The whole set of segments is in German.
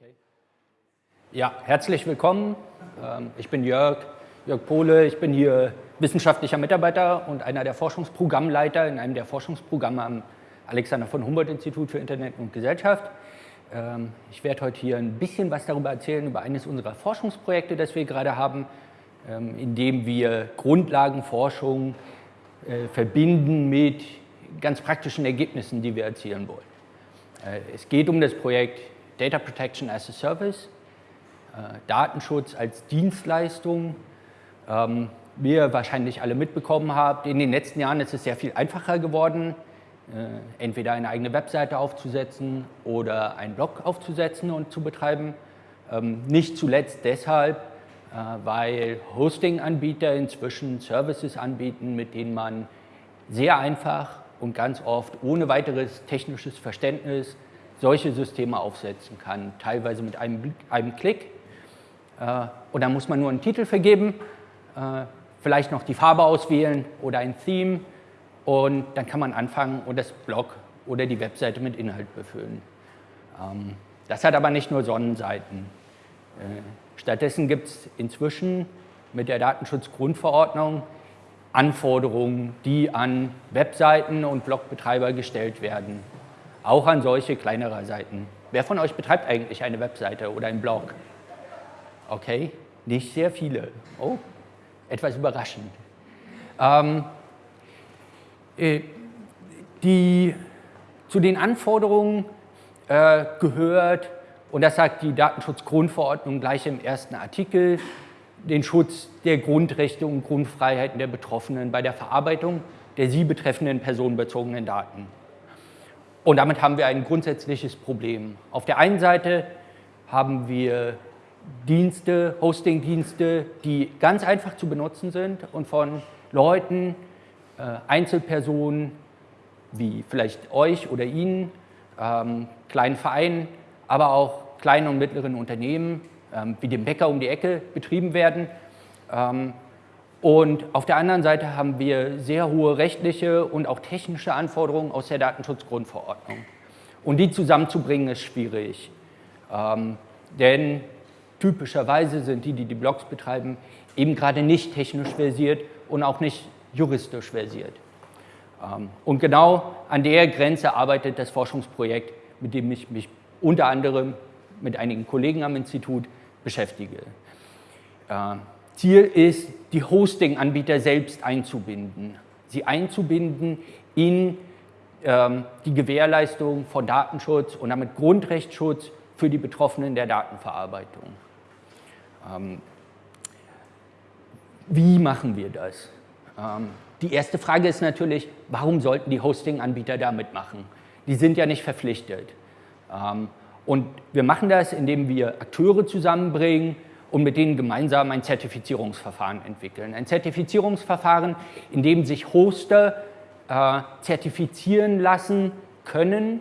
Okay. Ja, herzlich willkommen. Ähm, ich bin Jörg, Jörg Pohle. Ich bin hier wissenschaftlicher Mitarbeiter und einer der Forschungsprogrammleiter in einem der Forschungsprogramme am Alexander von Humboldt-Institut für Internet und Gesellschaft. Ähm, ich werde heute hier ein bisschen was darüber erzählen, über eines unserer Forschungsprojekte, das wir gerade haben, ähm, in dem wir Grundlagenforschung äh, verbinden mit ganz praktischen Ergebnissen, die wir erzielen wollen. Äh, es geht um das Projekt Data Protection as a Service, äh, Datenschutz als Dienstleistung. Ähm, wie ihr wahrscheinlich alle mitbekommen habt, in den letzten Jahren ist es sehr viel einfacher geworden, entweder eine eigene Webseite aufzusetzen oder einen Blog aufzusetzen und zu betreiben. Ähm, nicht zuletzt deshalb, weil Hosting-Anbieter inzwischen Services anbieten, mit denen man sehr einfach und ganz oft ohne weiteres technisches Verständnis solche Systeme aufsetzen kann, teilweise mit einem, einem Klick. Äh, und dann muss man nur einen Titel vergeben, äh, vielleicht noch die Farbe auswählen oder ein Theme und dann kann man anfangen und das Blog oder die Webseite mit Inhalt befüllen. Ähm, das hat aber nicht nur Sonnenseiten. Äh, stattdessen gibt es inzwischen mit der Datenschutzgrundverordnung Anforderungen, die an Webseiten und Blogbetreiber gestellt werden. Auch an solche kleinerer Seiten. Wer von euch betreibt eigentlich eine Webseite oder einen Blog? Okay, nicht sehr viele. Oh, etwas überraschend. Ähm, äh, die, zu den Anforderungen äh, gehört, und das sagt die Datenschutzgrundverordnung gleich im ersten Artikel, den Schutz der Grundrechte und Grundfreiheiten der Betroffenen bei der Verarbeitung der sie betreffenden personenbezogenen Daten. Und damit haben wir ein grundsätzliches Problem. Auf der einen Seite haben wir Dienste, Hosting-Dienste, die ganz einfach zu benutzen sind und von Leuten, äh, Einzelpersonen wie vielleicht euch oder Ihnen, ähm, kleinen Vereinen, aber auch kleinen und mittleren Unternehmen ähm, wie dem Bäcker um die Ecke betrieben werden. Ähm, und auf der anderen Seite haben wir sehr hohe rechtliche und auch technische Anforderungen aus der Datenschutzgrundverordnung. Und die zusammenzubringen ist schwierig, ähm, denn typischerweise sind die, die die Blogs betreiben, eben gerade nicht technisch versiert und auch nicht juristisch versiert. Und genau an der Grenze arbeitet das Forschungsprojekt, mit dem ich mich unter anderem mit einigen Kollegen am Institut beschäftige. Äh, Ziel ist, die Hosting-Anbieter selbst einzubinden, sie einzubinden in ähm, die Gewährleistung von Datenschutz und damit Grundrechtsschutz für die Betroffenen der Datenverarbeitung. Ähm, wie machen wir das? Ähm, die erste Frage ist natürlich, warum sollten die Hosting-Anbieter da mitmachen? Die sind ja nicht verpflichtet. Ähm, und wir machen das, indem wir Akteure zusammenbringen und mit denen gemeinsam ein Zertifizierungsverfahren entwickeln. Ein Zertifizierungsverfahren, in dem sich Hoster äh, zertifizieren lassen können,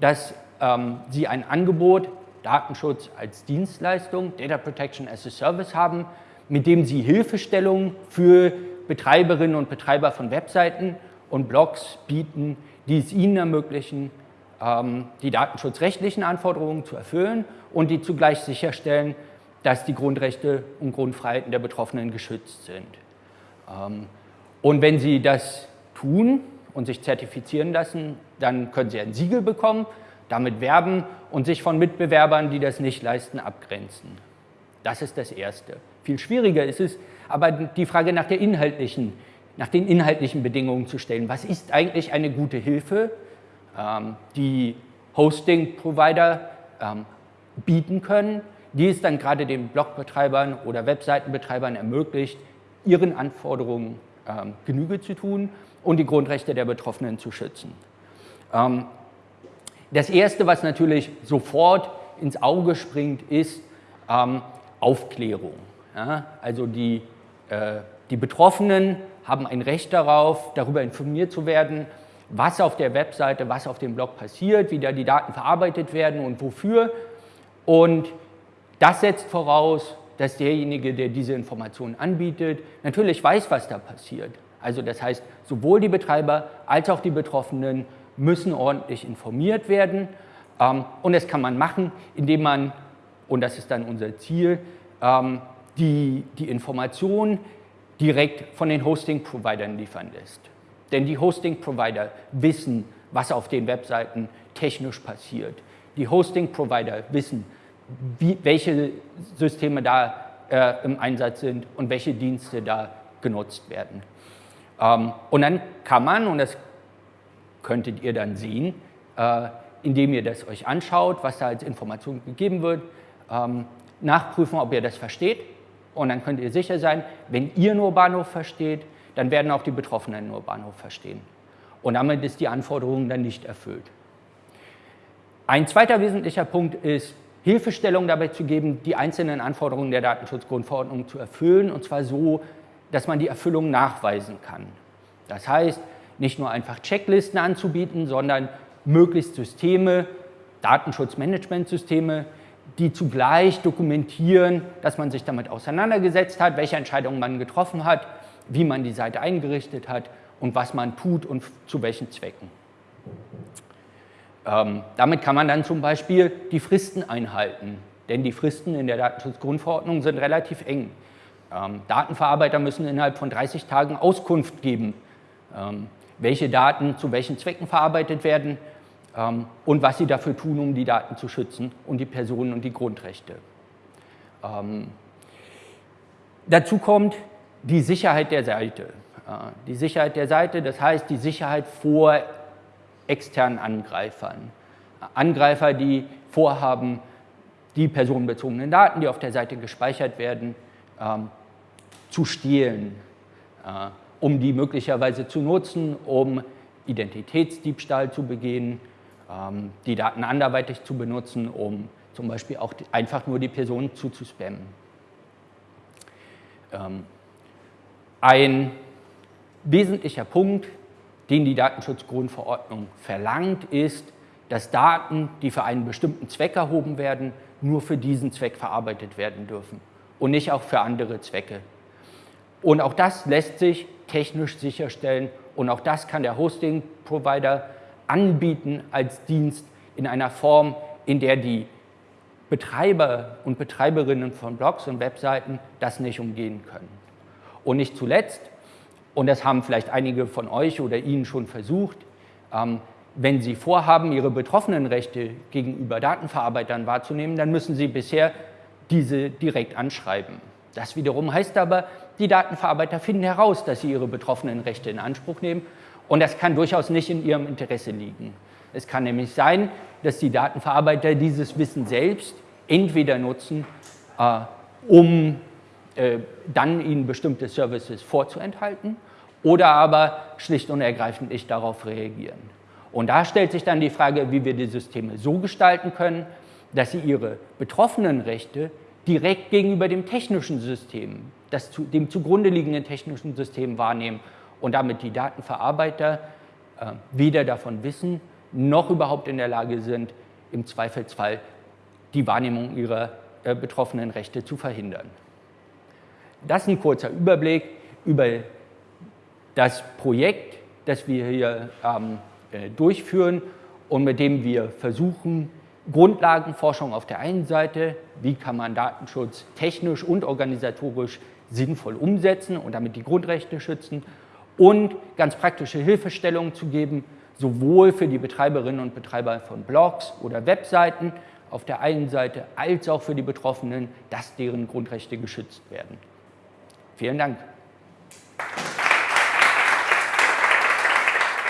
dass ähm, sie ein Angebot Datenschutz als Dienstleistung, Data Protection as a Service haben, mit dem sie Hilfestellungen für Betreiberinnen und Betreiber von Webseiten und Blogs bieten, die es ihnen ermöglichen, ähm, die datenschutzrechtlichen Anforderungen zu erfüllen und die zugleich sicherstellen, dass die Grundrechte und Grundfreiheiten der Betroffenen geschützt sind. Ähm, und wenn Sie das tun und sich zertifizieren lassen, dann können Sie ein Siegel bekommen, damit werben und sich von Mitbewerbern, die das nicht leisten, abgrenzen. Das ist das Erste. Viel schwieriger ist es, aber die Frage nach, der inhaltlichen, nach den inhaltlichen Bedingungen zu stellen. Was ist eigentlich eine gute Hilfe ähm, die Hosting-Provider ähm, bieten können, die es dann gerade den Blogbetreibern oder Webseitenbetreibern ermöglicht, ihren Anforderungen ähm, Genüge zu tun und die Grundrechte der Betroffenen zu schützen. das Erste, was natürlich sofort ins Auge springt, ist Aufklärung. also die, äh, die Betroffenen haben ein Recht darauf, darüber informiert zu werden, was auf der Webseite, was auf dem Blog passiert, wie da die Daten verarbeitet werden und wofür. Und das setzt voraus, dass derjenige, der diese Informationen anbietet, natürlich weiß, was da passiert. Also das heißt, sowohl die Betreiber als auch die Betroffenen müssen ordentlich informiert werden. Ähm, und das kann man machen, indem man und das ist dann unser Ziel, ähm, die, die Informationen direkt von den Hosting-Providern liefern lässt. Denn die Hosting-Provider wissen, was auf den Webseiten technisch passiert. Die Hosting-Provider wissen, wie, welche Systeme da äh, im Einsatz sind und welche Dienste da genutzt werden. Ähm, und dann kann man, und das könntet ihr dann sehen, äh, indem ihr das euch anschaut, was da als Information gegeben wird, ähm, nachprüfen, ob ihr das versteht. Und dann könnt ihr sicher sein, wenn ihr nur Bahnhof versteht, dann werden auch die Betroffenen nur Bahnhof verstehen. Und damit ist die Anforderung dann nicht erfüllt. Ein zweiter wesentlicher Punkt ist, Hilfestellung dabei zu geben, die einzelnen Anforderungen der Datenschutzgrundverordnung zu erfüllen, und zwar so, dass man die Erfüllung nachweisen kann. Das heißt, nicht nur einfach Checklisten anzubieten, sondern möglichst Systeme, Datenschutzmanagementsysteme, die zugleich dokumentieren, dass man sich damit auseinandergesetzt hat, welche Entscheidungen man getroffen hat, wie man die Seite eingerichtet hat und was man tut und zu welchen Zwecken. Ähm, damit kann man dann zum Beispiel die Fristen einhalten, denn die Fristen in der Datenschutzgrundverordnung sind relativ eng. Ähm, Datenverarbeiter müssen innerhalb von 30 Tagen Auskunft geben, ähm, welche Daten zu welchen Zwecken verarbeitet werden ähm, und was sie dafür tun, um die Daten zu schützen und die Personen und die Grundrechte. Ähm, dazu kommt die Sicherheit der Seite. Äh, die Sicherheit der Seite, das heißt die Sicherheit vor externen Angreifern. Angreifer, die vorhaben, die personenbezogenen Daten, die auf der Seite gespeichert werden, ähm, zu stehlen, äh, um die möglicherweise zu nutzen, um Identitätsdiebstahl zu begehen, ähm, die Daten anderweitig zu benutzen, um zum Beispiel auch einfach nur die Person zuzuspammen. Ähm, ein wesentlicher Punkt, den die Datenschutzgrundverordnung verlangt, ist, dass Daten, die für einen bestimmten Zweck erhoben werden, nur für diesen Zweck verarbeitet werden dürfen und nicht auch für andere Zwecke. Und auch das lässt sich technisch sicherstellen und auch das kann der Hosting-Provider anbieten als Dienst in einer Form, in der die Betreiber und Betreiberinnen von Blogs und Webseiten das nicht umgehen können. Und nicht zuletzt, und das haben vielleicht einige von euch oder Ihnen schon versucht, ähm, wenn Sie vorhaben, Ihre betroffenen Rechte gegenüber Datenverarbeitern wahrzunehmen, dann müssen Sie bisher diese direkt anschreiben. Das wiederum heißt aber, die Datenverarbeiter finden heraus, dass sie ihre betroffenen Rechte in Anspruch nehmen und das kann durchaus nicht in ihrem Interesse liegen. Es kann nämlich sein, dass die Datenverarbeiter dieses Wissen selbst entweder nutzen, äh, um äh, dann ihnen bestimmte Services vorzuenthalten oder aber schlicht und ergreifend nicht darauf reagieren. Und da stellt sich dann die Frage, wie wir die Systeme so gestalten können, dass sie ihre betroffenen Rechte direkt gegenüber dem technischen System, das zu, dem zugrunde liegenden technischen System wahrnehmen und damit die Datenverarbeiter äh, weder davon wissen, noch überhaupt in der Lage sind, im Zweifelsfall die Wahrnehmung ihrer äh, betroffenen Rechte zu verhindern. Das ist ein kurzer Überblick über das Projekt, das wir hier ähm, äh, durchführen und mit dem wir versuchen, Grundlagenforschung auf der einen Seite, wie kann man Datenschutz technisch und organisatorisch sinnvoll umsetzen und damit die Grundrechte schützen und ganz praktische Hilfestellungen zu geben, sowohl für die Betreiberinnen und Betreiber von Blogs oder Webseiten auf der einen Seite als auch für die Betroffenen, dass deren Grundrechte geschützt werden. Vielen Dank.